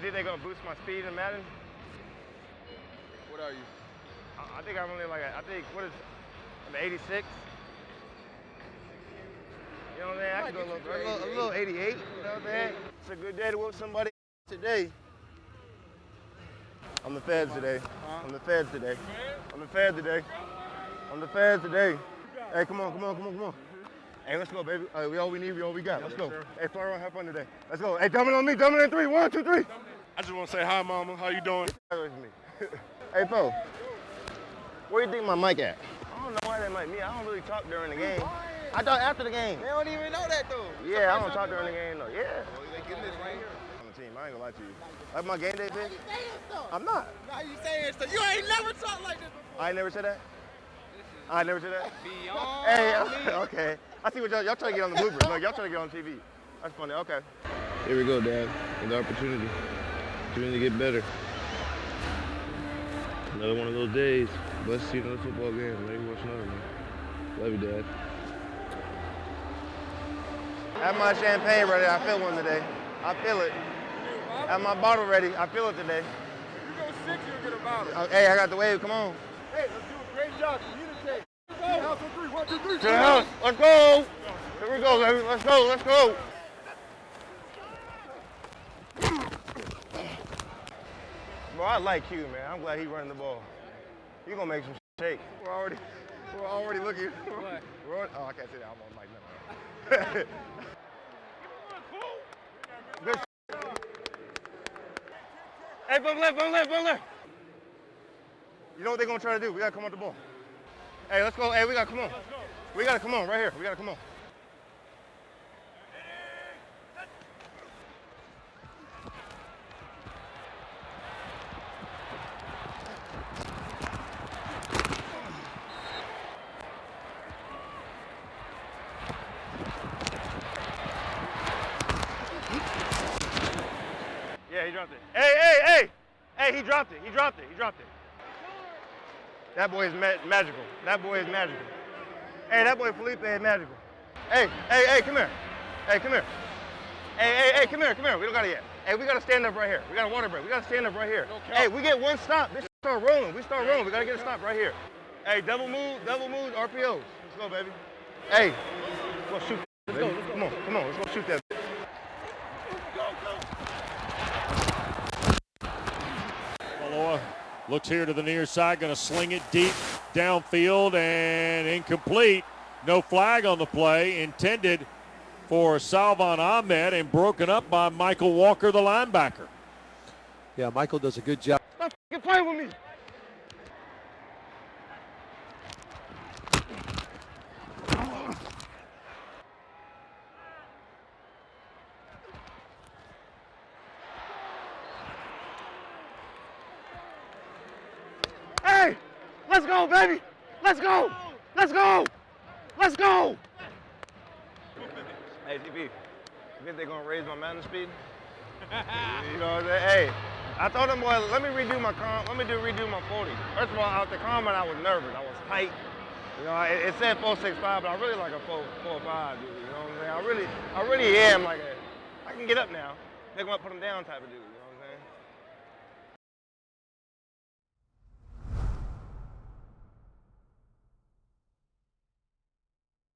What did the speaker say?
Think they're gonna boost my speed in Madden? What are you? I, I think I'm only like, a, I think, what is, I'm 86. You know what I'm saying? I can go a little, a little, a little 88, you know what I'm saying? It's a good day to whoop somebody today. I'm the feds today. I'm the feds today. I'm the feds today. I'm the feds today. Hey, come on, come on, come on, come on. Hey, let's go, baby. Hey, we all we need, we all we got. Let's go. Hey, fly around, have fun today. Let's go. Hey, dumb on me, in three. One, two, three. I just want to say hi, Mama. How you doing? hey, Fo. Where you think my mic at? I don't know why they mic me. I don't really talk during the game. I talk after the game. They don't even know that though. Yeah, I don't talk during the game though. Yeah. Oh, they getting this right here. On the team, I ain't gonna lie to you. Like my game day Why pick? you saying stuff? I'm not. Now you saying stuff. You ain't never talked like this before. I ain't never said that. I ain't never said that. Beyond Hey, me. okay. I see what y'all, y'all trying to get on the bloopers. No, y'all trying to get on TV. That's funny. Okay. Here we go, Dad. Another opportunity. Opportunity to get better. Another one of those days. Let's see another football game. Maybe watch another one. Love you, Dad. Have my champagne ready. I feel one today. I feel it. Have my bottle ready. I feel it today. You go six, you'll get a bottle. Uh, Hey, I got the wave. Come on. Hey, let's do a great job. Communicate. Go. House on three. One, two, three. To the house. Let's go. Here we go, baby. Let's go. Let's go. Bro, I like you, man. I'm glad he running the ball. He gonna make some shake. We're already, we're already looking. What? We're on, oh, I can't say that. I'm on mic now. Good. Hey, bum left, bum left, bum left. You know what they're gonna try to do? We gotta come on the ball. Hey, let's go. Hey, we gotta come on. We gotta come on right here. We gotta come on. Yeah, he dropped it. Hey, hey, hey! Hey, he dropped it. He dropped it. He dropped it. That boy is ma- magical. That boy is magical. Hey, that boy Felipe is magical. Hey, hey, hey, come here. Hey, come here. Hey, hey, hey, come here, come here. We don't got it yet. Hey, we gotta stand up right here. We got a water break. We gotta stand up right here. Hey, we get one stop. This start rolling. We start rolling. We gotta get a stop right here. Hey, double move, double move, RPOs. Let's go, baby. Hey, let's go shoot. Let's go, let's go. Come on, come on. Let's go shoot that. Looks here to the near side, going to sling it deep downfield and incomplete. No flag on the play, intended for Salvon Ahmed and broken up by Michael Walker, the linebacker. Yeah, Michael does a good job. Stop f***ing with me. Hey, let's go, baby. Let's go. Let's go. Let's go. Hey, TP, you think they're gonna raise my Madden speed? you know what I'm saying? Hey, I told them, boy, let me redo my com, let me do redo my 40. First of all, out the combine, I was nervous. I was tight. You know, it, it said 465, but I really like a 4, 4 dude. You know what I'm saying? I really, I really am like a, I can get up now, pick them up, put them down type of dude. You know?